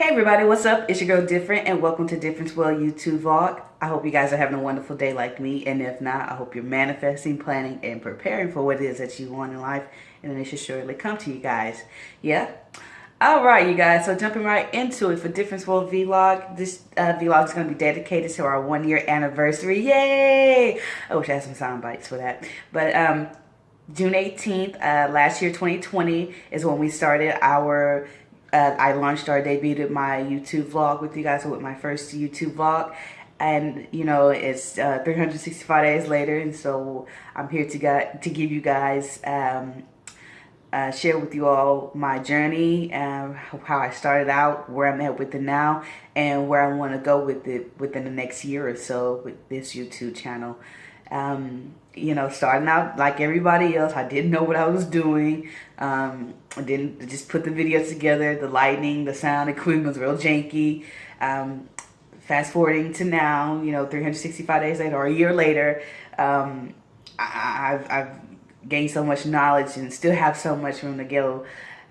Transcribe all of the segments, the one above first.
Hey everybody, what's up? It's your girl Different and welcome to Difference World YouTube Vlog. I hope you guys are having a wonderful day like me and if not, I hope you're manifesting, planning, and preparing for what it is that you want in life and it should surely come to you guys. Yeah? Alright you guys, so jumping right into it for Difference World Vlog. This uh, vlog is going to be dedicated to our one year anniversary. Yay! I wish I had some sound bites for that. But um, June 18th, uh, last year 2020 is when we started our uh, I launched or debuted my YouTube vlog with you guys with my first YouTube vlog. And you know it's uh, 365 days later and so I'm here to get to give you guys um, uh, share with you all my journey and how I started out where I'm at with it now and where I want to go with it within the next year or so with this YouTube channel um, you know, starting out like everybody else, I didn't know what I was doing. Um, I didn't just put the videos together. The lighting, the sound equipment was real janky. Um, fast forwarding to now, you know, 365 days later or a year later, um, I, have I've gained so much knowledge and still have so much room to go.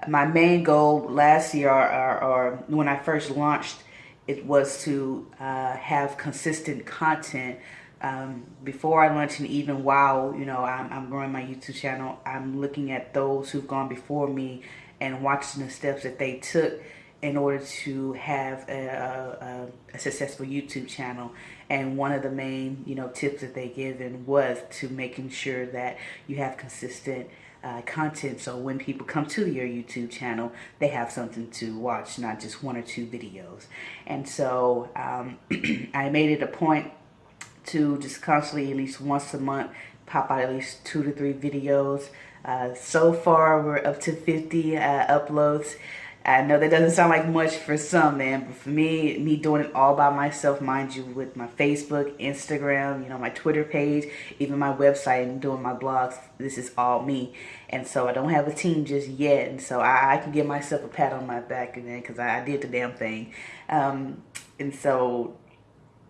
My main goal last year or, or, or when I first launched, it was to uh, have consistent content um, before I launch and even while, you know, I'm, I'm growing my YouTube channel, I'm looking at those who've gone before me and watching the steps that they took in order to have a, a, a, successful YouTube channel. And one of the main, you know, tips that they given was to making sure that you have consistent uh, content. So when people come to your YouTube channel, they have something to watch, not just one or two videos. And so um, I made it a point to just constantly at least once a month pop out at least two to three videos. Uh, so far we're up to 50 uh, uploads. I know that doesn't sound like much for some, man, but for me, me doing it all by myself, mind you, with my Facebook, Instagram, you know, my Twitter page, even my website and doing my blogs, this is all me. And so I don't have a team just yet, and so I, I can give myself a pat on my back, and because I, I, did the damn thing. Um, and so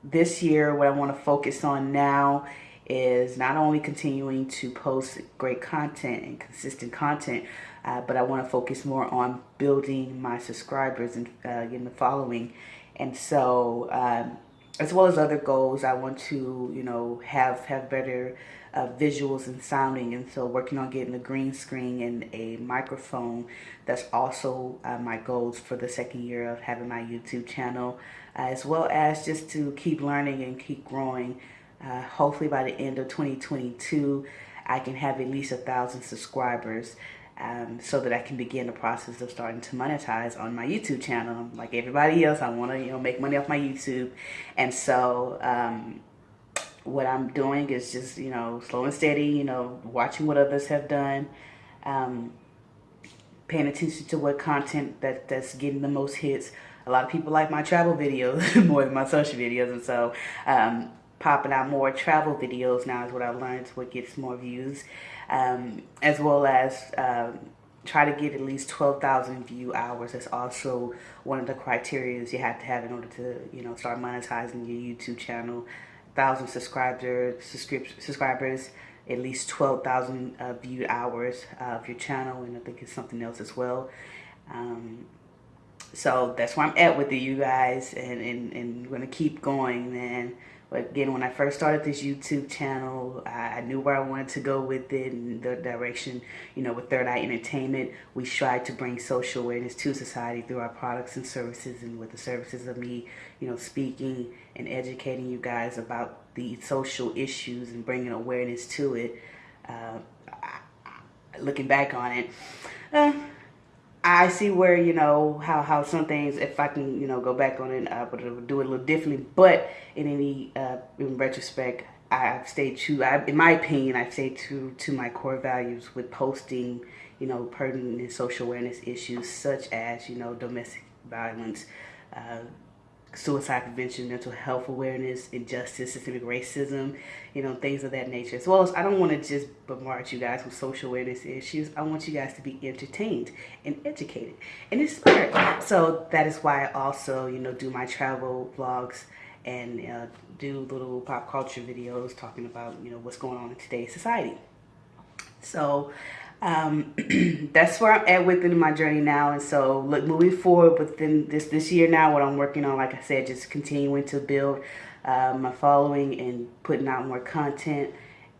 this year, what I want to focus on now is not only continuing to post great content and consistent content, uh, but I want to focus more on building my subscribers and uh, getting the following. And so, um, as well as other goals, I want to, you know, have have better uh, visuals and sounding. And so, working on getting a green screen and a microphone. That's also uh, my goals for the second year of having my YouTube channel as well as just to keep learning and keep growing. Uh, hopefully by the end of 2022, I can have at least a thousand subscribers um, so that I can begin the process of starting to monetize on my YouTube channel. Like everybody else, I want to you know make money off my YouTube, and so um, what I'm doing is just you know slow and steady. You know, watching what others have done, um, paying attention to what content that that's getting the most hits a lot of people like my travel videos more than my social videos. And so um, popping out more travel videos now is what I've learned what gets more views. Um, as well as um, try to get at least 12,000 view hours. That's also one of the criteria you have to have in order to, you know, start monetizing your YouTube channel. 1,000 subscribers, subscribers, at least 12,000 uh, viewed hours of your channel, and I think it's something else as well. Um, so that's where I'm at with it, you guys, and, and, and we're going to keep going, man. But again, when I first started this YouTube channel, I knew where I wanted to go with it and the direction, you know, with Third Eye Entertainment, we strive to bring social awareness to society through our products and services and with the services of me, you know, speaking and educating you guys about the social issues and bringing awareness to it. Uh, looking back on it, uh, I see where, you know, how, how some things, if I can, you know, go back on it, I would do it a little differently. But in any, uh, in retrospect, I've stayed true, I, in my opinion, I've stayed true to my core values with posting, you know, pertinent social awareness issues such as, you know, domestic violence, uh, suicide prevention, mental health awareness, injustice, systemic racism, you know, things of that nature. As well as I don't want to just bombard you guys with social awareness issues. I want you guys to be entertained and educated and inspired. So that is why I also, you know, do my travel vlogs and uh, do little pop culture videos talking about, you know, what's going on in today's society. So um, that's where I'm at within my journey now. And so, look, moving forward within this this year now, what I'm working on, like I said, just continuing to build uh, my following and putting out more content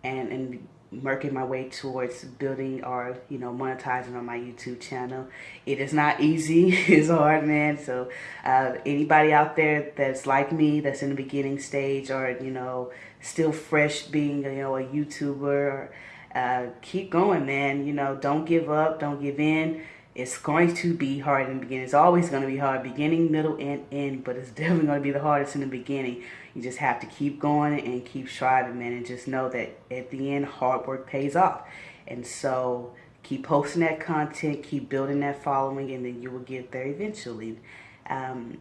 and and working my way towards building or you know monetizing on my YouTube channel. It is not easy. it's hard, man. So uh, anybody out there that's like me, that's in the beginning stage, or you know still fresh being you know a YouTuber uh, keep going, man. You know, don't give up, don't give in. It's going to be hard in the beginning. It's always going to be hard, beginning, middle, and end, but it's definitely going to be the hardest in the beginning. You just have to keep going and keep striving, man, and just know that at the end, hard work pays off. And so keep posting that content, keep building that following, and then you will get there eventually. Um,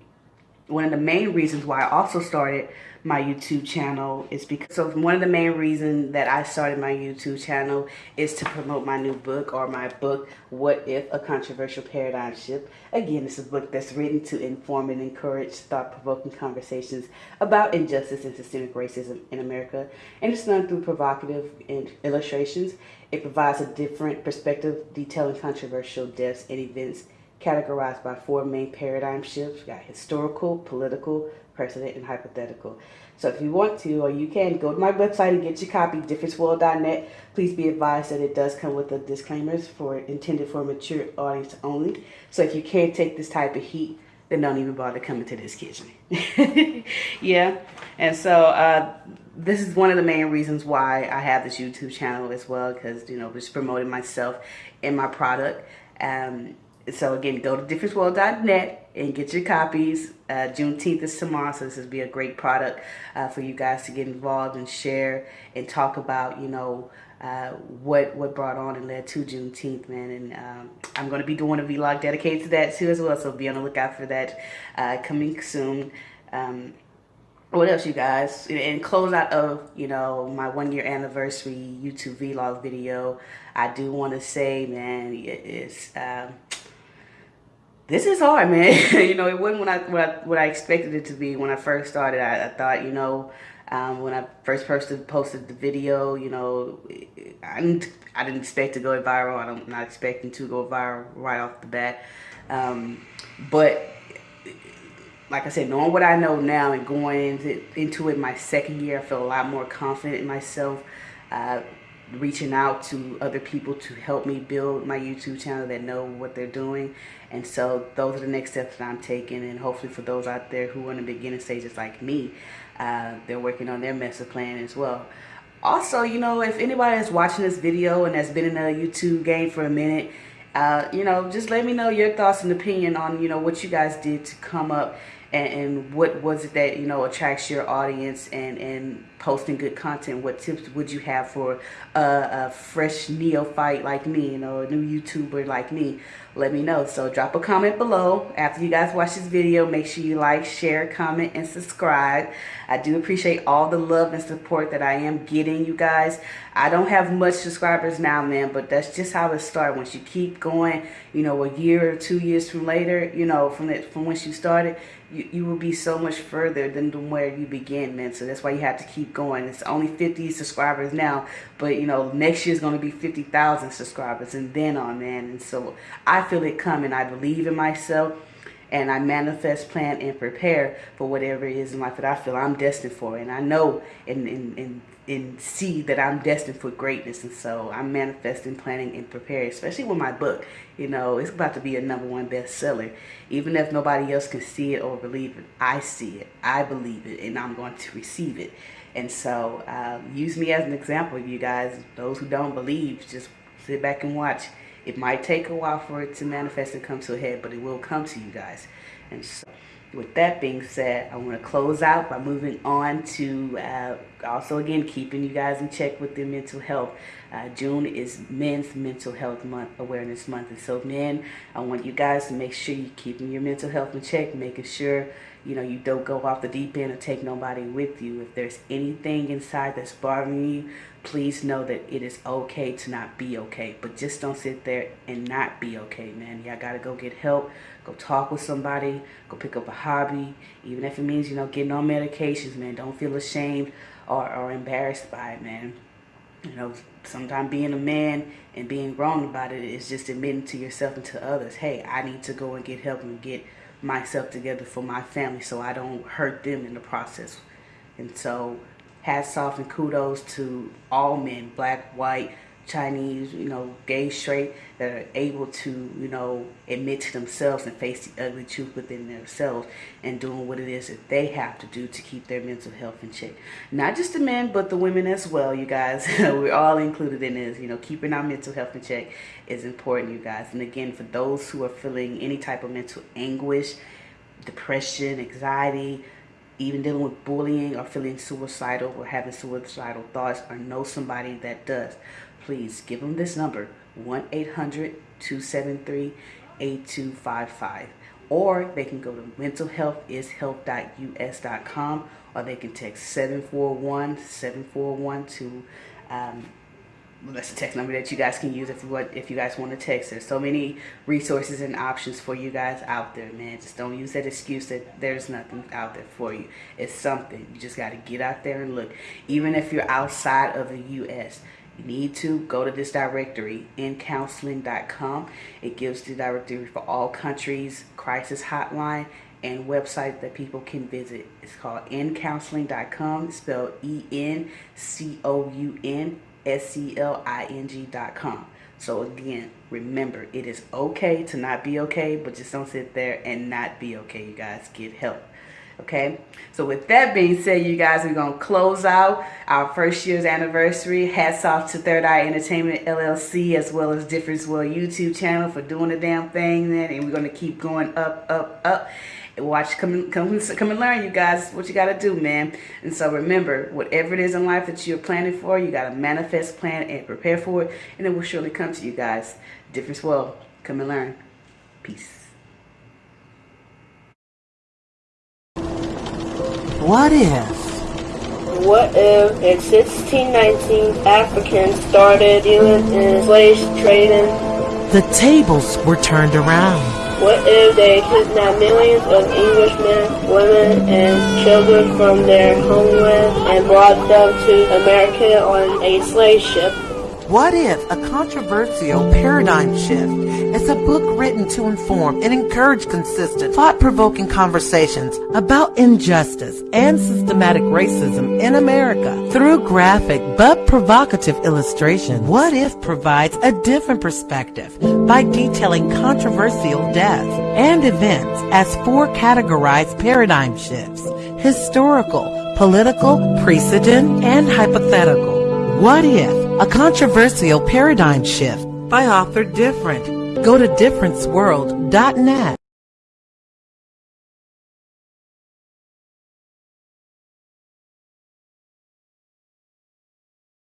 one of the main reasons why I also started my YouTube channel is because so one of the main reasons that I started my YouTube channel is to promote my new book or my book What If a Controversial Paradigm Shift. Again, is a book that's written to inform and encourage thought-provoking conversations about injustice and systemic racism in America and it's done through provocative illustrations. It provides a different perspective detailing controversial deaths and events categorized by four main paradigm shifts. We got historical, political, precedent, and hypothetical. So if you want to, or you can, go to my website and get your copy, differenceworld.net. Please be advised that it does come with the disclaimers for intended for mature audience only. So if you can't take this type of heat, then don't even bother coming to this kitchen. yeah. And so uh, this is one of the main reasons why I have this YouTube channel as well, because, you know, just promoting myself and my product. Um, so again, go to differenceworld.net and get your copies. Uh, Juneteenth is tomorrow, so this will be a great product uh, for you guys to get involved and share and talk about, you know, uh, what what brought on and led to Juneteenth, man. And um, I'm going to be doing a vlog dedicated to that too as well, so be on the lookout for that uh, coming soon. Um, what else you guys and close out of you know my one year anniversary youtube vlog video i do want to say man it's this is hard, man. you know, it wasn't what I, what I, what I expected it to be when I first started. I, I thought, you know, um, when I first posted posted the video, you know, I didn't I didn't expect to go viral. I'm not expecting to go viral right off the bat. Um, but like I said, knowing what I know now and going into, it my second year, I feel a lot more confident in myself. Uh, reaching out to other people to help me build my YouTube channel that know what they're doing. And so those are the next steps that I'm taking. And hopefully for those out there who are in the beginning stages like me, uh, they're working on their master plan as well. Also, you know, if anybody is watching this video and has been in the YouTube game for a minute, uh, you know, just let me know your thoughts and opinion on, you know, what you guys did to come up and, and what was it that, you know, attracts your audience and, and posting good content, what tips would you have for a, a, fresh neophyte like me, you know, a new YouTuber like me? Let me know. So drop a comment below. After you guys watch this video, make sure you like, share, comment, and subscribe. I do appreciate all the love and support that I am getting, you guys. I don't have much subscribers now, man, but that's just how it started. Once you keep going, you know, a year or two years from later, you know, from that, from once you started, you, you will be so much further than where you begin man. So that's why you have to keep going. It's only 50 subscribers now, but you know, next year is going to be 50,000 subscribers and then on, man. And so I feel it coming. I believe in myself and I manifest, plan, and prepare for whatever it is in life that I feel I'm destined for. And I know and, and, and, and see that I'm destined for greatness. And so I'm manifesting, planning, and preparing, especially with my book. You know, it's about to be a number one bestseller. Even if nobody else can see it or believe it, I see it, I believe it, and I'm going to receive it. And so um, use me as an example, you guys. Those who don't believe, just sit back and watch. It might take a while for it to manifest and come to a head, but it will come to you guys. And so with that being said, I want to close out by moving on to uh, also again keeping you guys in check with their mental health. Uh, June is Men's Mental Health Month, Awareness Month, and so men, I want you guys to make sure you're keeping your mental health in check, making sure you know you don't go off the deep end or take nobody with you. If there's anything inside that's bothering you, please know that it is okay to not be okay. But just don't sit there and not be okay, man. Y'all gotta go get help. Go talk with somebody. Go pick up a hobby. Even if it means, you know, getting on medications, man. Don't feel ashamed or, or embarrassed by it, man. You know, sometimes being a man and being wrong about it is just admitting to yourself and to others, hey, I need to go and get help and get myself together for my family so I don't hurt them in the process. And so hats off and kudos to all men, black, white, Chinese, you know, gay, straight, that are able to, you know, admit to themselves and face the ugly truth within themselves and doing what it is that they have to do to keep their mental health in check. Not just the men, but the women as well, you guys. We're all included in this. You know, keeping our mental health in check is important, you guys. And again, for those who are feeling any type of mental anguish, depression, anxiety, even dealing with bullying or feeling suicidal or having suicidal thoughts or know somebody that does, please give them this number 1-800-273-8255 or they can go to mentalhealthishealth.us.com or they can text 741-741 to um, well, that's the text number that you guys can use if you want, if you guys want to text. There's so many resources and options for you guys out there, man. Just don't use that excuse that there's nothing out there for you. It's something. You just got to get out there and look. Even if you're outside of the U.S., you need to go to this directory, ncounseling.com. It gives the directory for all countries, crisis hotline, and website that people can visit. It's called ncounseling.com, spelled E-N-C-O-U-N S-C-L-I-N-G dot com. So again, remember, it is okay to not be okay, but just don't sit there and not be okay, you guys. Get help. Okay, so with that being said, you guys, we're going to close out our first year's anniversary. Hats off to Third Eye Entertainment LLC as well as Difference World YouTube channel for doing the damn thing, man. And we're going to keep going up, up, up watch come come come and learn you guys. What you got to do man. And so remember whatever it is in life that you're planning for you got to manifest plan and prepare for it and it will surely come to you guys. Difference world come and learn. Peace. What if? What if in 1619 Africans started dealing in slave trading? The tables were turned around. What if they kidnapped millions of Englishmen, women, and children from their homeland and brought them to America on a slave ship? What if a controversial paradigm shift is a book written to inform and encourage consistent, thought-provoking conversations about injustice and systematic racism in America through graphic but provocative illustration? What if provides a different perspective by detailing controversial deaths and events as four categorized paradigm shifts, historical, political, precedent, and hypothetical. What if a controversial paradigm shift by author Different. Go to differenceworld.net